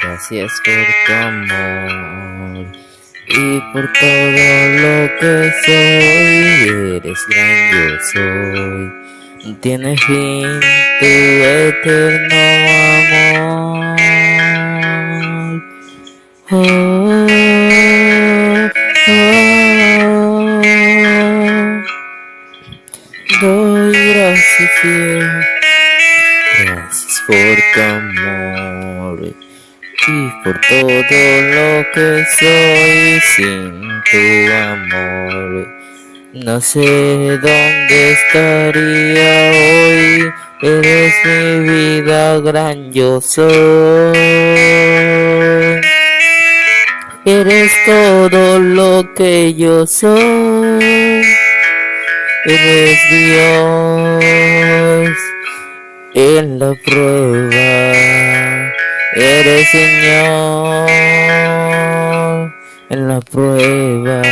gracias por tu amor y por todo lo que soy. Eres gran, yo soy. Tiene fin tu eterno amor. Oh, oh, oh. Doy gracias, fiel. Gracias por tu amor y por todo lo que soy sin tu amor. No sé dónde estaría hoy, eres mi vida gran yo soy. Eres todo lo que yo soy. Eres Dios en la prueba. Eres Señor en la prueba.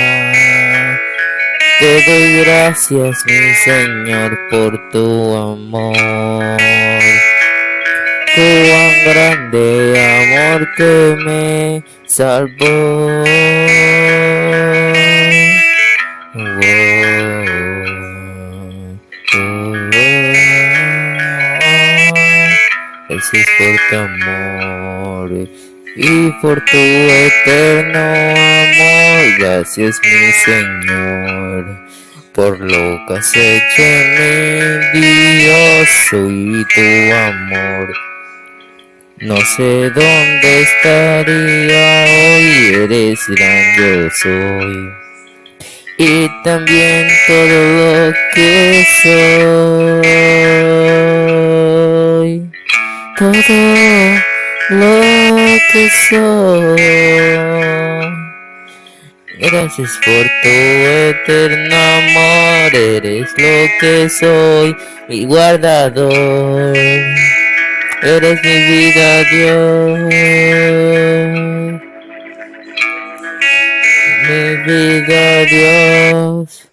Te doy gracias, mi Señor, por tu amor. Cuán grande amor que me salvó. Gracias por tu amor y por tu eterno amor. Gracias mi Señor por lo que has hecho en mi Dios soy tu amor. No sé dónde estaría hoy, eres gran yo soy. Y también todo lo que soy lo que soy. Gracias por tu eterno amor, eres lo que soy, mi guardador. Eres mi vida, Dios. Mi vida, Dios.